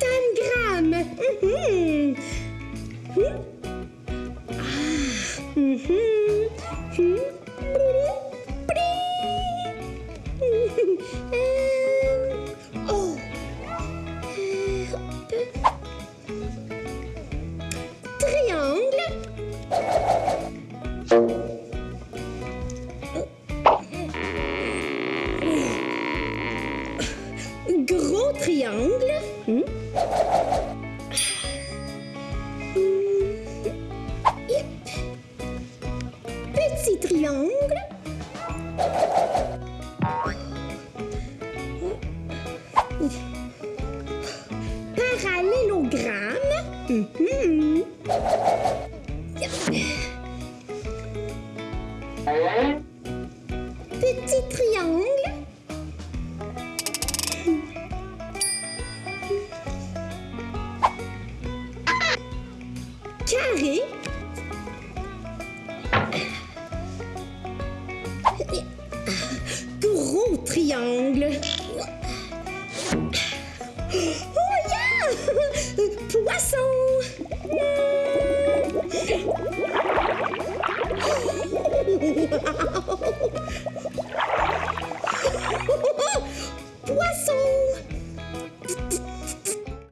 Tangram. Mm -hmm. mm -hmm. Ah. Mm -hmm. Triangle. Hmm. Petit triangle. Parallélogramme. Mhm. Petit triangle. Harry triangle. Oh, Poisson. Poisson